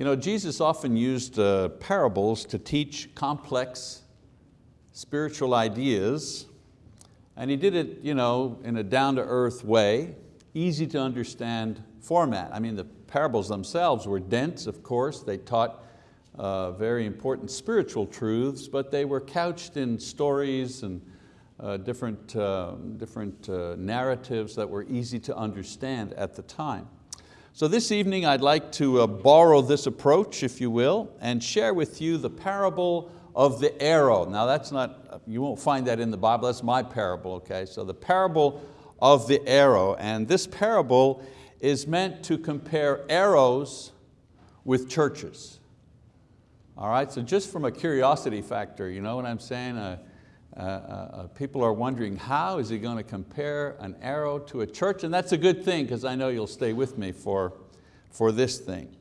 You know, Jesus often used uh, parables to teach complex spiritual ideas, and He did it you know, in a down-to-earth way, easy to understand format. I mean, the parables themselves were dense, of course. They taught uh, very important spiritual truths, but they were couched in stories and uh, different, uh, different narratives that were easy to understand at the time. So this evening I'd like to uh, borrow this approach, if you will, and share with you the parable of the arrow. Now that's not, you won't find that in the Bible, that's my parable, okay? So the parable of the arrow, and this parable is meant to compare arrows with churches. All right, so just from a curiosity factor, you know what I'm saying? Uh, uh, uh, people are wondering how is he going to compare an arrow to a church? And that's a good thing because I know you'll stay with me for, for this thing.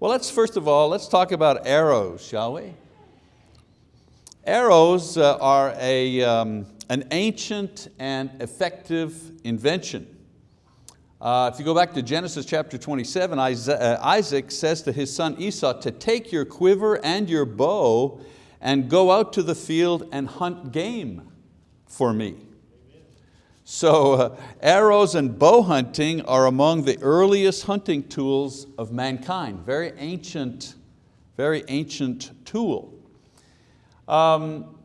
Well, let's first of all, let's talk about arrows, shall we? Arrows uh, are a, um, an ancient and effective invention. Uh, if you go back to Genesis chapter 27, uh, Isaac says to his son Esau to take your quiver and your bow and go out to the field and hunt game for me. So uh, arrows and bow hunting are among the earliest hunting tools of mankind. Very ancient, very ancient tool. Um,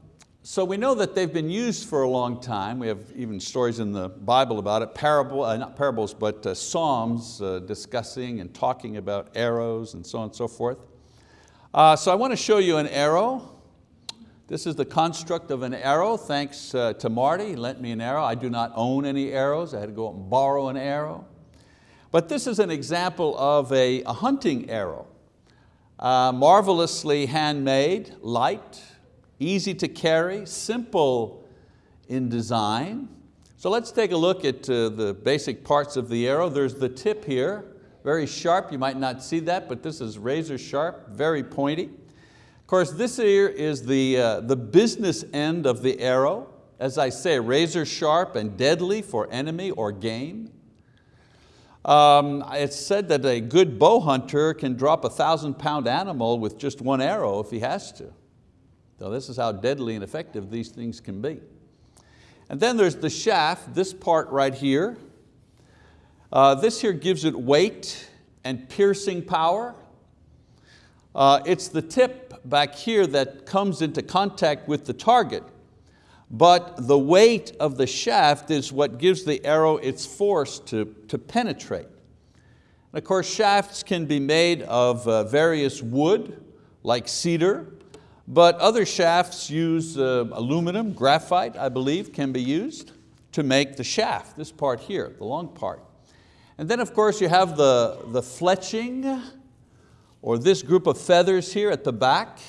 so we know that they've been used for a long time. We have even stories in the Bible about it, parable, uh, not parables, but uh, psalms uh, discussing and talking about arrows and so on and so forth. Uh, so I want to show you an arrow. This is the construct of an arrow, thanks uh, to Marty, he lent me an arrow. I do not own any arrows, I had to go out and borrow an arrow. But this is an example of a, a hunting arrow. Uh, marvelously handmade, light, easy to carry, simple in design. So let's take a look at uh, the basic parts of the arrow. There's the tip here, very sharp, you might not see that, but this is razor sharp, very pointy. Of course, this here is the, uh, the business end of the arrow. As I say, razor sharp and deadly for enemy or game. Um, it's said that a good bow hunter can drop a thousand pound animal with just one arrow if he has to. So this is how deadly and effective these things can be. And then there's the shaft, this part right here. Uh, this here gives it weight and piercing power. Uh, it's the tip back here that comes into contact with the target, but the weight of the shaft is what gives the arrow its force to, to penetrate. And of course, shafts can be made of uh, various wood, like cedar, but other shafts use uh, aluminum, graphite, I believe, can be used to make the shaft, this part here, the long part. And then of course you have the, the fletching, or this group of feathers here at the back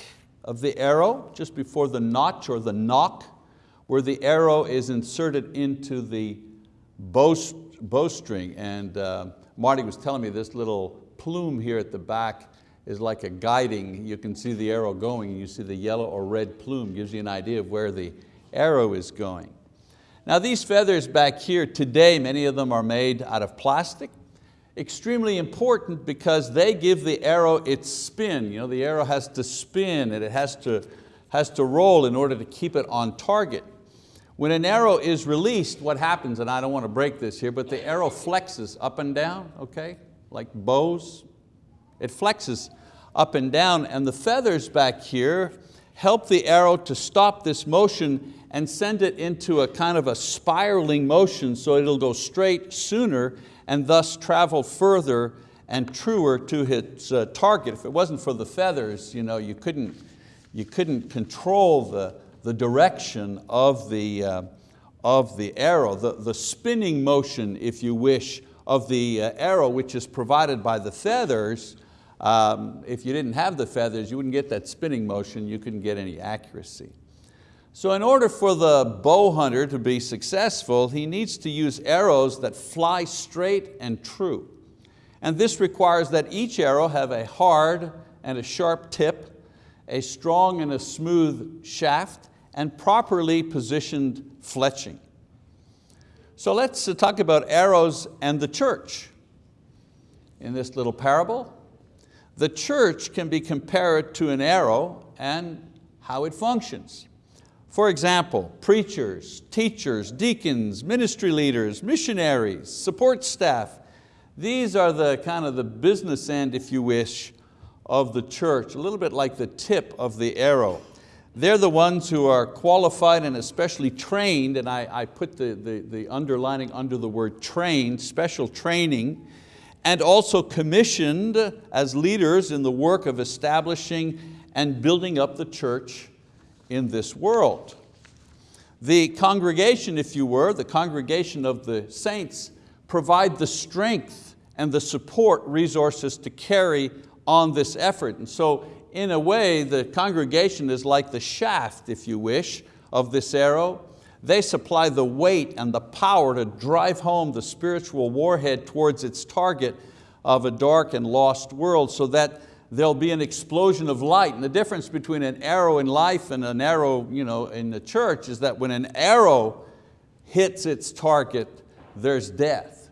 of the arrow, just before the notch or the nock, where the arrow is inserted into the bow, bowstring. And uh, Marty was telling me this little plume here at the back is like a guiding, you can see the arrow going, and you see the yellow or red plume, gives you an idea of where the arrow is going. Now these feathers back here, today many of them are made out of plastic, extremely important because they give the arrow its spin. You know, the arrow has to spin and it has to, has to roll in order to keep it on target. When an arrow is released, what happens, and I don't want to break this here, but the arrow flexes up and down, okay? Like bows, it flexes up and down and the feathers back here help the arrow to stop this motion and send it into a kind of a spiraling motion so it'll go straight sooner and thus travel further and truer to its uh, target. If it wasn't for the feathers, you, know, you, couldn't, you couldn't control the, the direction of the, uh, of the arrow, the, the spinning motion, if you wish, of the uh, arrow, which is provided by the feathers. Um, if you didn't have the feathers, you wouldn't get that spinning motion, you couldn't get any accuracy. So in order for the bow hunter to be successful, he needs to use arrows that fly straight and true. And this requires that each arrow have a hard and a sharp tip, a strong and a smooth shaft, and properly positioned fletching. So let's uh, talk about arrows and the church. In this little parable, the church can be compared to an arrow and how it functions. For example, preachers, teachers, deacons, ministry leaders, missionaries, support staff, these are the kind of the business end, if you wish, of the church, a little bit like the tip of the arrow. They're the ones who are qualified and especially trained, and I, I put the, the, the underlining under the word trained, special training, and also commissioned as leaders in the work of establishing and building up the church in this world. The congregation, if you were, the congregation of the saints, provide the strength and the support resources to carry on this effort. And so in a way, the congregation is like the shaft, if you wish, of this arrow. They supply the weight and the power to drive home the spiritual warhead towards its target of a dark and lost world so that there'll be an explosion of light. And the difference between an arrow in life and an arrow you know, in the church is that when an arrow hits its target, there's death.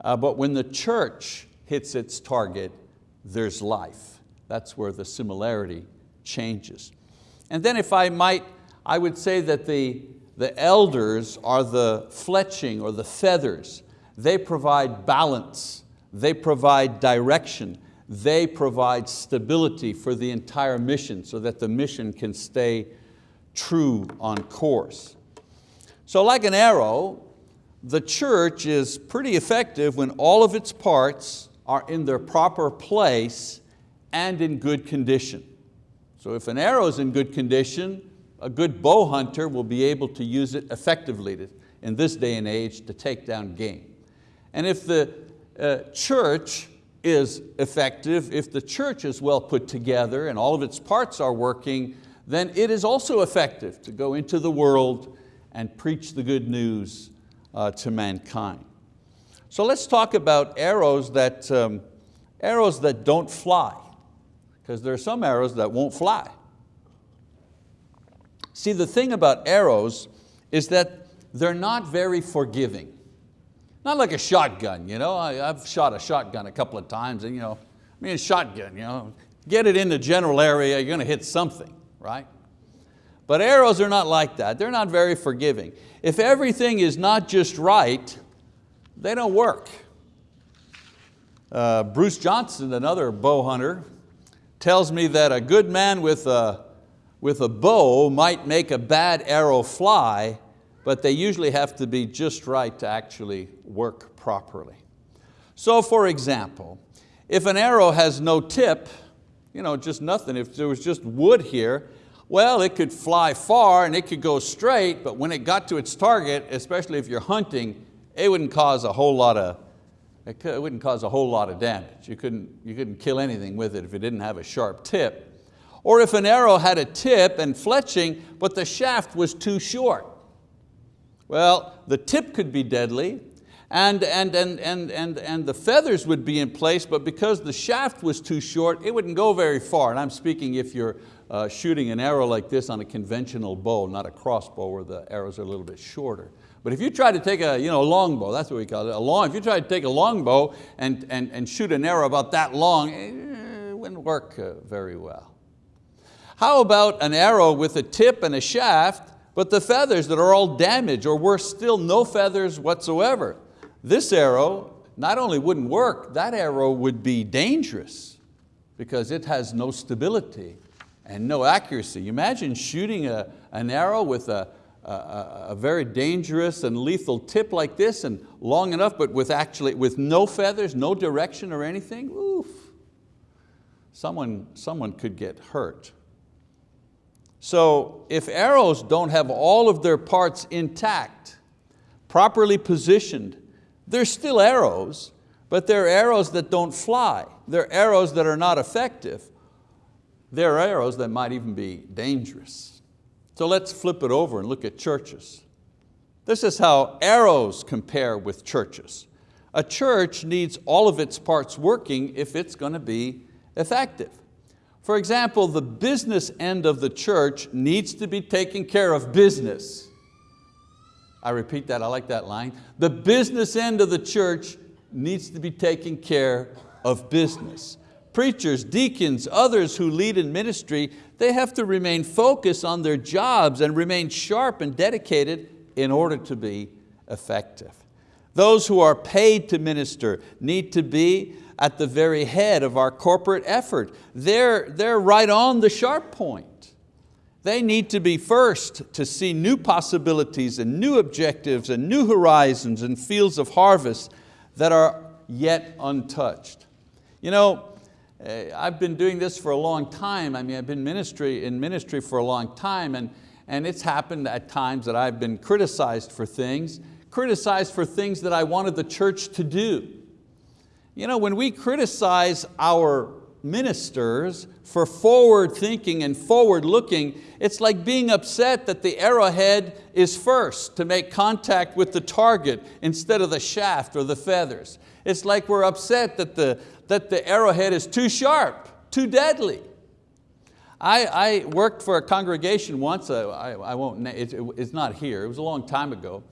Uh, but when the church hits its target, there's life. That's where the similarity changes. And then if I might, I would say that the, the elders are the fletching or the feathers. They provide balance, they provide direction, they provide stability for the entire mission so that the mission can stay true on course. So like an arrow, the church is pretty effective when all of its parts are in their proper place and in good condition. So if an arrow is in good condition, a good bow hunter will be able to use it effectively in this day and age to take down game. And if the uh, church is effective, if the church is well put together and all of its parts are working, then it is also effective to go into the world and preach the good news uh, to mankind. So let's talk about arrows that, um, arrows that don't fly, because there are some arrows that won't fly. See, the thing about arrows is that they're not very forgiving. Not like a shotgun, you know? I, have shot a shotgun a couple of times and you know, I mean a shotgun, you know, get it in the general area, you're going to hit something, right? But arrows are not like that. They're not very forgiving. If everything is not just right, they don't work. Uh, Bruce Johnson, another bow hunter, tells me that a good man with a, with a bow might make a bad arrow fly, but they usually have to be just right to actually work properly. So for example, if an arrow has no tip, you know, just nothing, if there was just wood here, well, it could fly far and it could go straight, but when it got to its target, especially if you're hunting, it wouldn't cause a whole lot of, it wouldn't cause a whole lot of damage. You couldn't, you couldn't kill anything with it if it didn't have a sharp tip. Or if an arrow had a tip and fletching, but the shaft was too short. Well, the tip could be deadly, and, and, and, and, and, and the feathers would be in place, but because the shaft was too short, it wouldn't go very far. And I'm speaking if you're uh, shooting an arrow like this on a conventional bow, not a crossbow where the arrows are a little bit shorter. But if you try to take a you know, long bow, that's what we call it, a long, if you try to take a long bow and, and, and shoot an arrow about that long, eh, it wouldn't work uh, very well. How about an arrow with a tip and a shaft, but the feathers that are all damaged, or worse still, no feathers whatsoever? This arrow not only wouldn't work, that arrow would be dangerous because it has no stability and no accuracy. Imagine shooting a, an arrow with a, a, a, very dangerous and lethal tip like this and long enough, but with actually with no feathers, no direction or anything, oof. Someone, someone could get hurt. So if arrows don't have all of their parts intact, properly positioned, they're still arrows, but they're arrows that don't fly. They're arrows that are not effective. They're arrows that might even be dangerous. So let's flip it over and look at churches. This is how arrows compare with churches. A church needs all of its parts working if it's going to be effective. For example, the business end of the church needs to be taking care of business. I repeat that, I like that line. The business end of the church needs to be taking care of business. preachers, deacons, others who lead in ministry, they have to remain focused on their jobs and remain sharp and dedicated in order to be effective. Those who are paid to minister need to be at the very head of our corporate effort. They're, they're right on the sharp point. They need to be first to see new possibilities and new objectives and new horizons and fields of harvest that are yet untouched. You know, eh, I've been doing this for a long time. I mean, I've been ministry, in ministry for a long time and, and it's happened at times that I've been criticized for things, criticized for things that I wanted the church to do. You know, when we criticize our ministers for forward thinking and forward looking, it's like being upset that the arrowhead is first to make contact with the target instead of the shaft or the feathers. It's like we're upset that the, that the arrowhead is too sharp, too deadly. I, I worked for a congregation once, I, I won't, it's not here, it was a long time ago,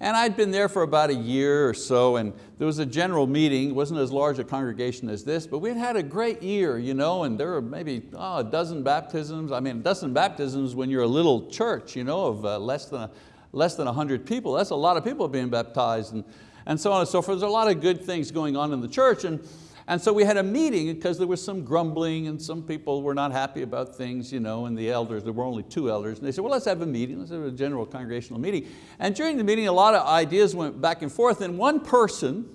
and I'd been there for about a year or so and there was a general meeting, it wasn't as large a congregation as this, but we'd had a great year, you know, and there were maybe oh, a dozen baptisms. I mean, a dozen baptisms when you're a little church, you know, of uh, less than, a, less than 100 people. That's a lot of people being baptized and, and so on and so forth. There's a lot of good things going on in the church. And, and so we had a meeting because there was some grumbling and some people were not happy about things, you know, and the elders, there were only two elders, and they said, well, let's have a meeting, let's have a general congregational meeting. And during the meeting, a lot of ideas went back and forth, and one person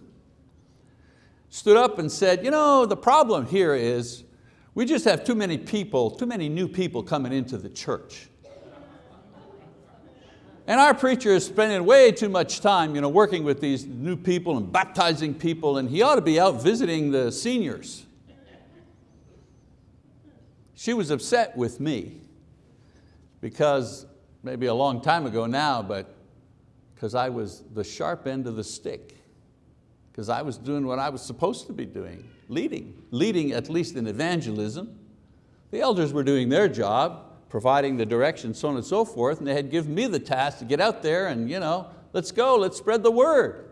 stood up and said, you know, the problem here is we just have too many people, too many new people coming into the church. And our preacher is spending way too much time you know, working with these new people and baptizing people and he ought to be out visiting the seniors. She was upset with me because maybe a long time ago now, but because I was the sharp end of the stick, because I was doing what I was supposed to be doing, leading, leading at least in evangelism. The elders were doing their job, providing the direction, so on and so forth, and they had given me the task to get out there and you know, let's go, let's spread the word.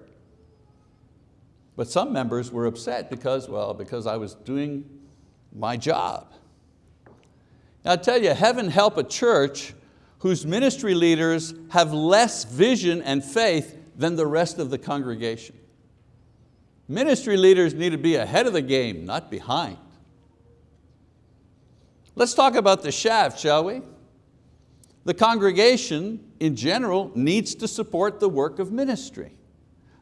But some members were upset because, well, because I was doing my job. Now I tell you, heaven help a church whose ministry leaders have less vision and faith than the rest of the congregation. Ministry leaders need to be ahead of the game, not behind. Let's talk about the shaft, shall we? The congregation in general needs to support the work of ministry.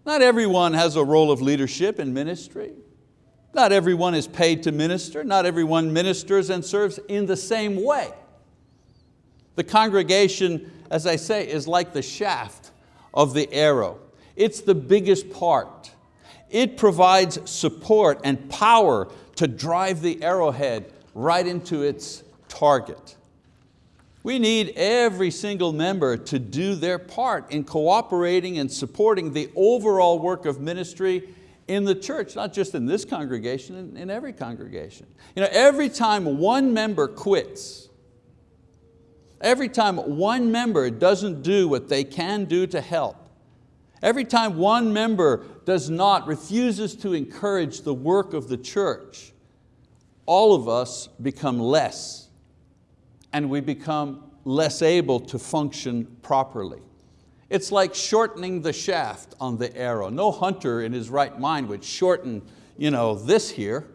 Not everyone has a role of leadership in ministry. Not everyone is paid to minister. Not everyone ministers and serves in the same way. The congregation, as I say, is like the shaft of the arrow. It's the biggest part. It provides support and power to drive the arrowhead right into its target. We need every single member to do their part in cooperating and supporting the overall work of ministry in the church, not just in this congregation, in, in every congregation. You know, every time one member quits, every time one member doesn't do what they can do to help, every time one member does not, refuses to encourage the work of the church, all of us become less and we become less able to function properly. It's like shortening the shaft on the arrow. No hunter in his right mind would shorten you know, this here.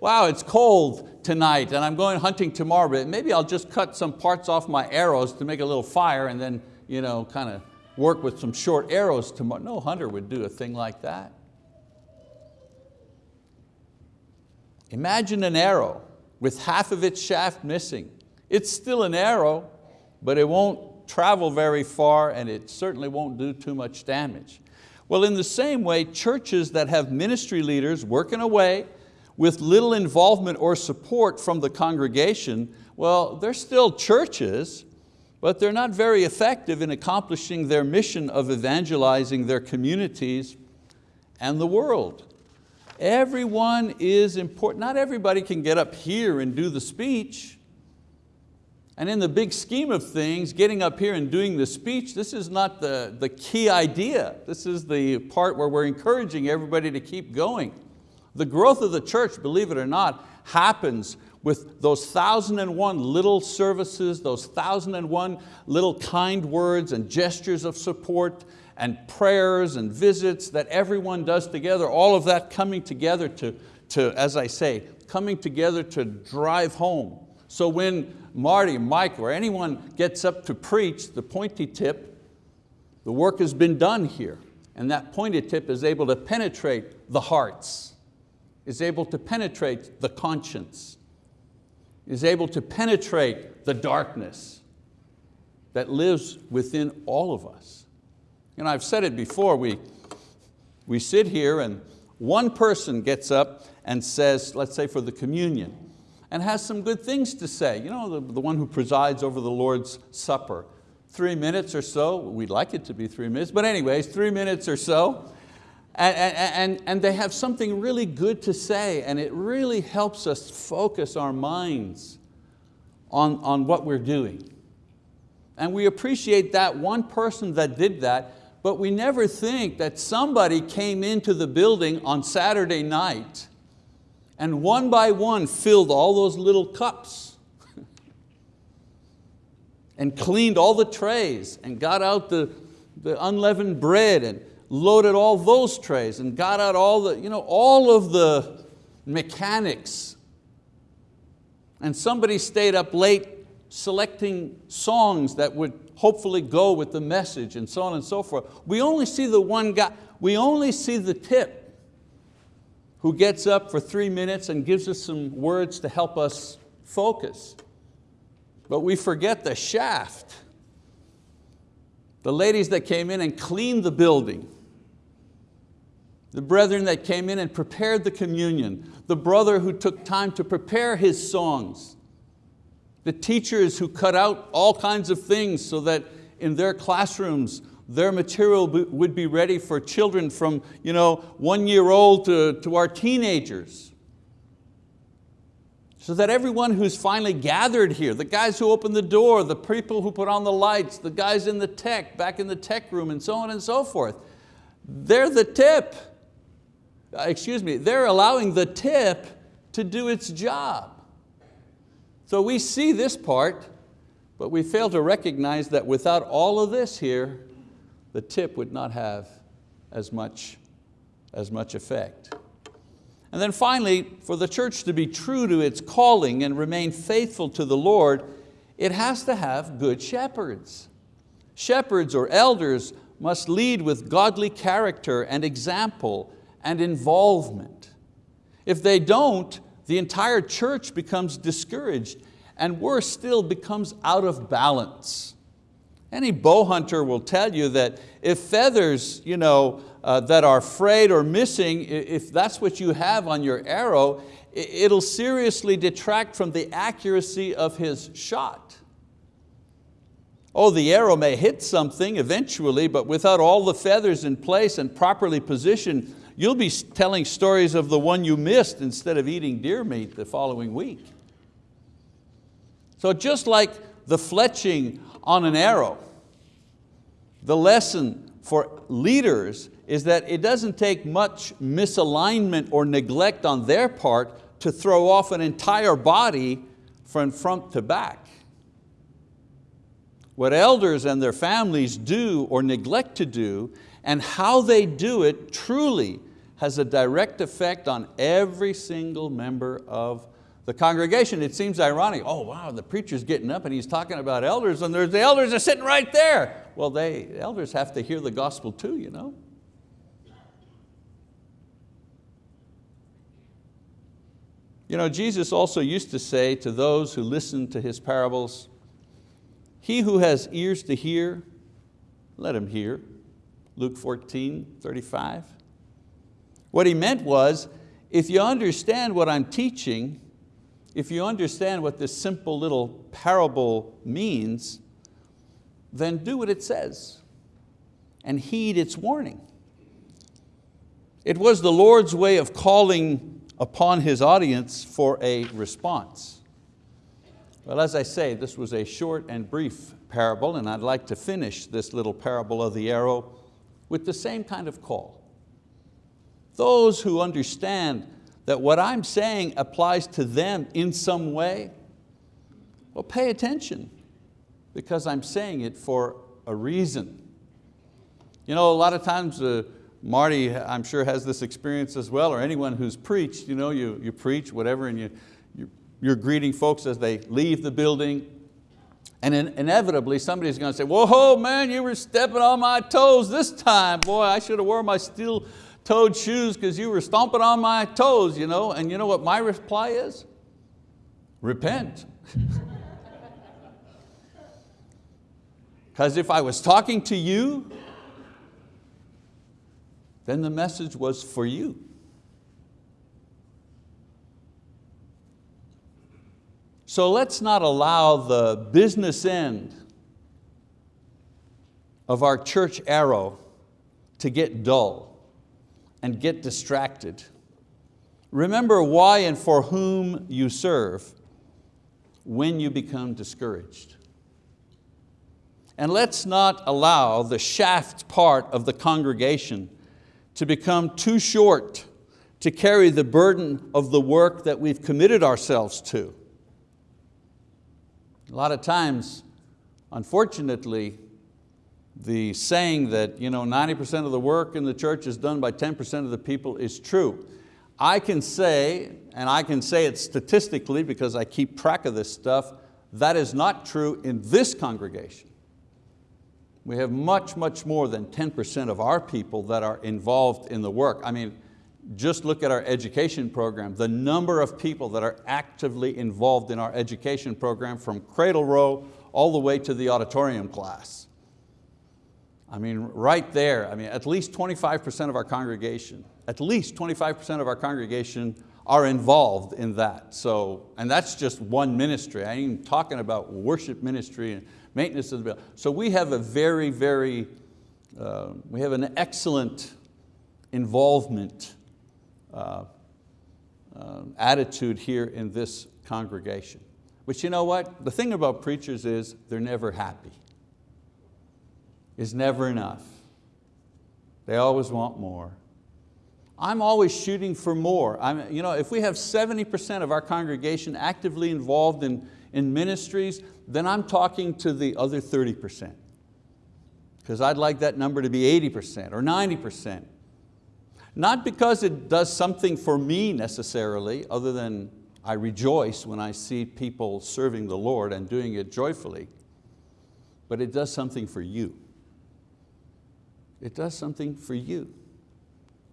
Wow, it's cold tonight and I'm going hunting tomorrow, but maybe I'll just cut some parts off my arrows to make a little fire and then you know, kind of work with some short arrows tomorrow. No hunter would do a thing like that. Imagine an arrow with half of its shaft missing. It's still an arrow, but it won't travel very far and it certainly won't do too much damage. Well, in the same way, churches that have ministry leaders working away with little involvement or support from the congregation, well, they're still churches, but they're not very effective in accomplishing their mission of evangelizing their communities and the world. Everyone is important. Not everybody can get up here and do the speech. And in the big scheme of things, getting up here and doing the speech, this is not the, the key idea. This is the part where we're encouraging everybody to keep going. The growth of the church, believe it or not, happens with those thousand and one little services, those thousand and one little kind words and gestures of support and prayers and visits that everyone does together, all of that coming together to, to, as I say, coming together to drive home. So when Marty, Mike, or anyone gets up to preach the pointy tip, the work has been done here. And that pointy tip is able to penetrate the hearts, is able to penetrate the conscience, is able to penetrate the darkness that lives within all of us. You know, I've said it before, we, we sit here and one person gets up and says, let's say for the communion, and has some good things to say. You know, the, the one who presides over the Lord's Supper. Three minutes or so, we'd like it to be three minutes, but anyways, three minutes or so, and, and, and they have something really good to say and it really helps us focus our minds on, on what we're doing. And we appreciate that one person that did that, but we never think that somebody came into the building on Saturday night and one by one filled all those little cups and cleaned all the trays and got out the, the unleavened bread and loaded all those trays and got out all the, you know, all of the mechanics. And somebody stayed up late selecting songs that would hopefully go with the message and so on and so forth. We only see the one guy, we only see the tip who gets up for three minutes and gives us some words to help us focus. But we forget the shaft. The ladies that came in and cleaned the building, the brethren that came in and prepared the communion, the brother who took time to prepare his songs, the teachers who cut out all kinds of things so that in their classrooms their material would be ready for children from you know, one year old to, to our teenagers. So that everyone who's finally gathered here, the guys who opened the door, the people who put on the lights, the guys in the tech, back in the tech room and so on and so forth, they're the tip. Uh, excuse me, they're allowing the tip to do its job. So we see this part, but we fail to recognize that without all of this here, the tip would not have as much, as much effect. And then finally, for the church to be true to its calling and remain faithful to the Lord, it has to have good shepherds. Shepherds or elders must lead with godly character and example and involvement. If they don't, the entire church becomes discouraged and worse still becomes out of balance. Any bow hunter will tell you that if feathers you know, uh, that are frayed or missing, if that's what you have on your arrow, it'll seriously detract from the accuracy of his shot. Oh, the arrow may hit something eventually, but without all the feathers in place and properly positioned, You'll be telling stories of the one you missed instead of eating deer meat the following week. So just like the fletching on an arrow, the lesson for leaders is that it doesn't take much misalignment or neglect on their part to throw off an entire body from front to back. What elders and their families do or neglect to do and how they do it truly has a direct effect on every single member of the congregation. It seems ironic, oh wow, the preacher's getting up and he's talking about elders and the elders are sitting right there. Well, they, elders have to hear the gospel too, you know. You know, Jesus also used to say to those who listened to His parables, he who has ears to hear, let him hear. Luke 14, 35. What he meant was, if you understand what I'm teaching, if you understand what this simple little parable means, then do what it says and heed its warning. It was the Lord's way of calling upon His audience for a response. Well, as I say, this was a short and brief parable and I'd like to finish this little parable of the arrow with the same kind of call. Those who understand that what I'm saying applies to them in some way, well, pay attention because I'm saying it for a reason. You know, a lot of times, uh, Marty, I'm sure has this experience as well, or anyone who's preached, you know, you, you preach whatever and you, you, you're greeting folks as they leave the building, and in, inevitably somebody's going to say, whoa, man, you were stepping on my toes this time. Boy, I should have worn my steel toed shoes because you were stomping on my toes. You know? And you know what my reply is? Repent. Because if I was talking to you, then the message was for you. So let's not allow the business end of our church arrow to get dull and get distracted. Remember why and for whom you serve when you become discouraged. And let's not allow the shaft part of the congregation to become too short to carry the burden of the work that we've committed ourselves to. A lot of times, unfortunately, the saying that you know, 90% of the work in the church is done by 10% of the people is true. I can say, and I can say it statistically because I keep track of this stuff, that is not true in this congregation. We have much, much more than 10% of our people that are involved in the work. I mean, just look at our education program, the number of people that are actively involved in our education program from cradle roll all the way to the auditorium class. I mean, right there, I mean, at least 25% of our congregation, at least 25% of our congregation are involved in that. So, and that's just one ministry. I ain't even talking about worship ministry and maintenance of the building. So we have a very, very, uh, we have an excellent involvement uh, uh, attitude here in this congregation. But you know what? The thing about preachers is they're never happy. It's never enough. They always want more. I'm always shooting for more. I'm, you know, if we have 70% of our congregation actively involved in, in ministries, then I'm talking to the other 30%. Because I'd like that number to be 80% or 90%. Not because it does something for me necessarily, other than I rejoice when I see people serving the Lord and doing it joyfully, but it does something for you. It does something for you.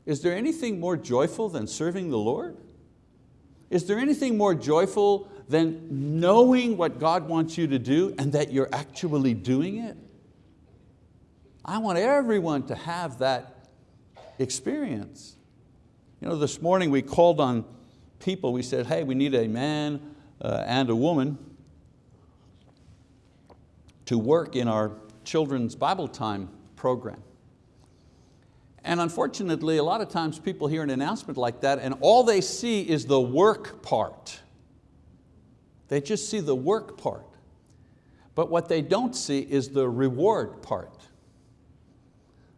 Is there anything more joyful than serving the Lord? Is there anything more joyful than knowing what God wants you to do and that you're actually doing it? I want everyone to have that experience. You know, this morning we called on people, we said, hey, we need a man uh, and a woman to work in our children's Bible time program. And unfortunately, a lot of times people hear an announcement like that and all they see is the work part. They just see the work part. But what they don't see is the reward part.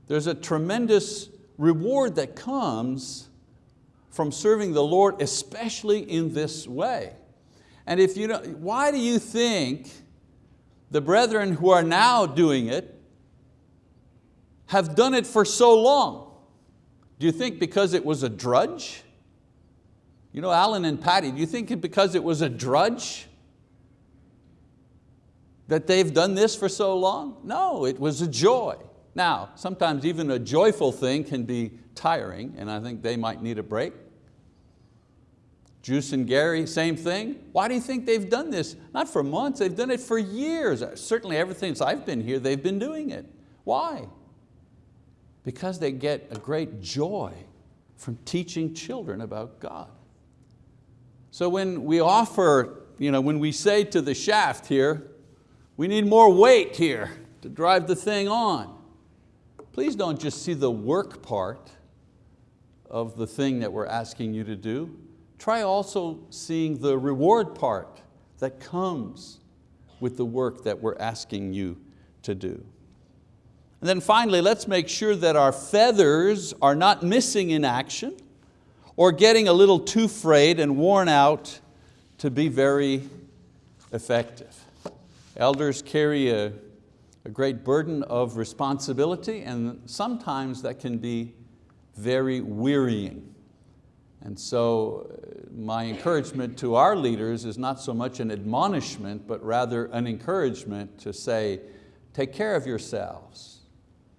There's a tremendous reward that comes from serving the Lord, especially in this way. And if you know, why do you think the brethren who are now doing it have done it for so long? Do you think because it was a drudge? You know, Alan and Patty, do you think because it was a drudge that they've done this for so long? No, it was a joy. Now, sometimes even a joyful thing can be tiring, and I think they might need a break. Juice and Gary, same thing. Why do you think they've done this? Not for months, they've done it for years. Certainly ever since I've been here, they've been doing it. Why? Because they get a great joy from teaching children about God. So when we offer, you know, when we say to the shaft here, we need more weight here to drive the thing on please don't just see the work part of the thing that we're asking you to do. Try also seeing the reward part that comes with the work that we're asking you to do. And then finally, let's make sure that our feathers are not missing in action or getting a little too frayed and worn out to be very effective. Elders carry a, a great burden of responsibility and sometimes that can be very wearying. And so uh, my encouragement to our leaders is not so much an admonishment, but rather an encouragement to say, take care of yourselves.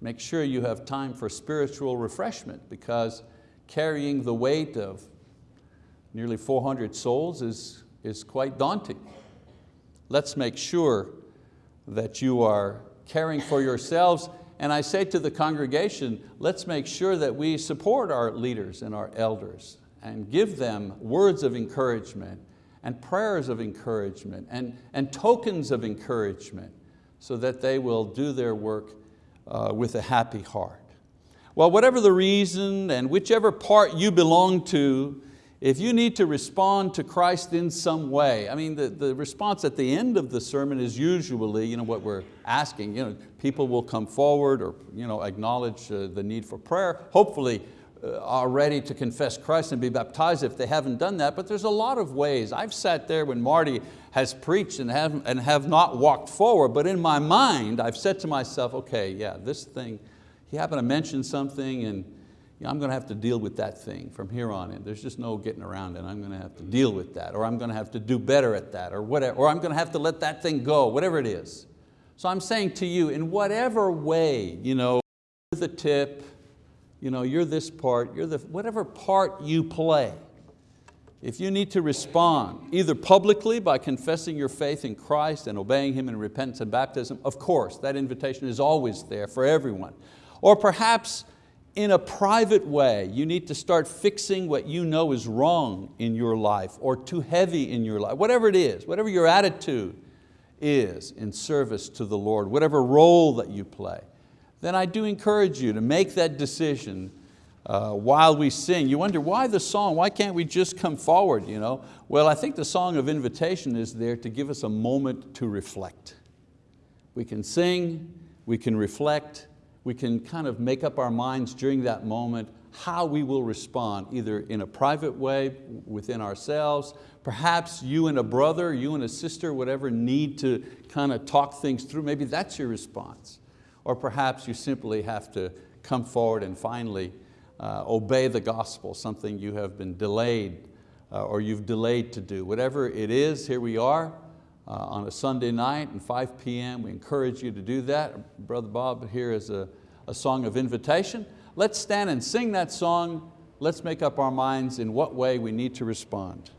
Make sure you have time for spiritual refreshment because carrying the weight of nearly 400 souls is, is quite daunting. Let's make sure that you are caring for yourselves and I say to the congregation, let's make sure that we support our leaders and our elders and give them words of encouragement and prayers of encouragement and, and tokens of encouragement so that they will do their work uh, with a happy heart. Well, whatever the reason and whichever part you belong to, if you need to respond to Christ in some way, I mean, the, the response at the end of the sermon is usually you know, what we're asking. You know, people will come forward or you know, acknowledge uh, the need for prayer. Hopefully uh, are ready to confess Christ and be baptized if they haven't done that, but there's a lot of ways. I've sat there when Marty has preached and have, and have not walked forward, but in my mind, I've said to myself, okay, yeah, this thing, he happened to mention something and you know, I'm going to have to deal with that thing from here on in. There's just no getting around it. I'm going to have to deal with that, or I'm going to have to do better at that, or whatever, or I'm going to have to let that thing go, whatever it is. So I'm saying to you, in whatever way, you know, the tip, you know, you're this part, you're the, whatever part you play, if you need to respond, either publicly by confessing your faith in Christ and obeying Him in repentance and baptism, of course, that invitation is always there for everyone. Or perhaps in a private way, you need to start fixing what you know is wrong in your life or too heavy in your life, whatever it is, whatever your attitude is in service to the Lord, whatever role that you play then I do encourage you to make that decision uh, while we sing. You wonder why the song, why can't we just come forward? You know? Well, I think the song of invitation is there to give us a moment to reflect. We can sing, we can reflect, we can kind of make up our minds during that moment how we will respond, either in a private way within ourselves, perhaps you and a brother, you and a sister, whatever, need to kind of talk things through. Maybe that's your response. Or perhaps you simply have to come forward and finally uh, obey the gospel, something you have been delayed uh, or you've delayed to do. Whatever it is, here we are uh, on a Sunday night and 5 p.m. We encourage you to do that. Brother Bob here is a, a song of invitation. Let's stand and sing that song. Let's make up our minds in what way we need to respond.